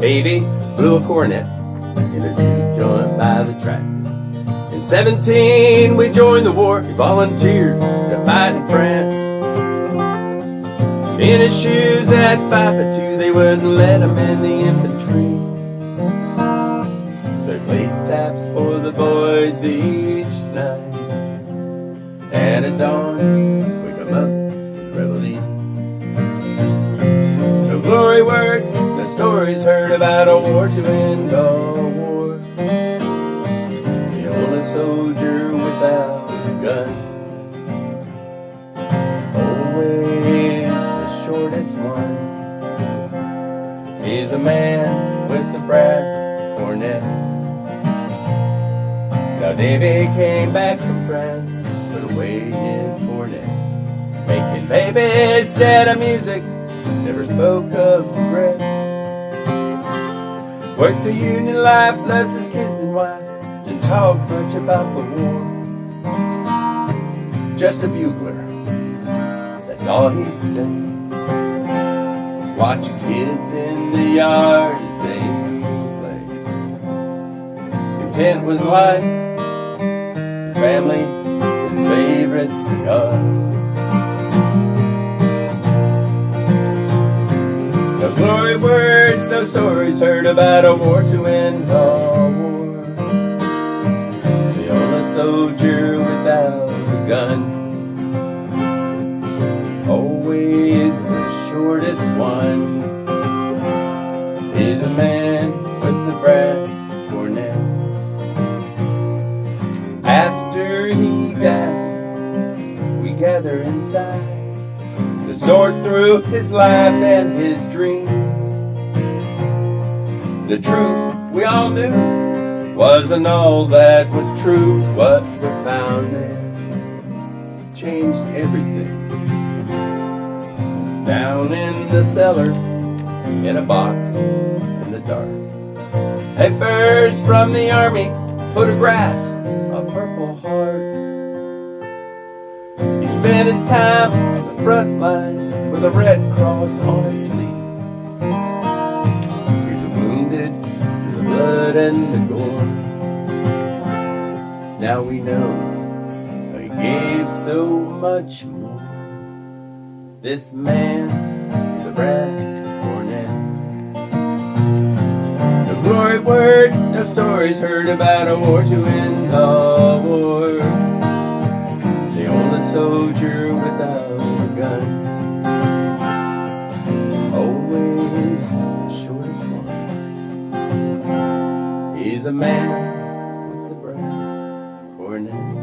Davy blew a cornet in a juke joint by the tracks. In 17, we joined the war. He volunteered to fight in France. In his shoes at five foot two, they wouldn't let him in the infantry. So played taps for the boys each night. And at dawn, Glory words, the stories heard about a war to end all war. The only soldier without a gun. Always the shortest one. He's a man with the brass cornet. Now Davy came back from France, put away his cornet. Making babies instead of music, never spoke of regrets. Works a union life, loves his kids and wife, didn't talk much about the war. Just a bugler, that's all he'd say. Watching kids in the yard as they play. Content with life, his family, his favorite cigar. Glory words, no stories heard about a war to end all war. The only soldier without a gun. Always the shortest one is a man with the brass cornet. After he died, we gather inside sort through his life and his dreams. The truth we all knew wasn't all that was true. What we found there changed everything. Down in the cellar, in a box in the dark. Papers from the army, photographs, a purple heart. Spent his time on the front lines with a red cross on his sleeve. Here's the wounded, the blood and the gore. Now we know he gave so much more. This man, the brass cornet. No glory words, no stories heard about a war to end the He's a man with the brass cornet.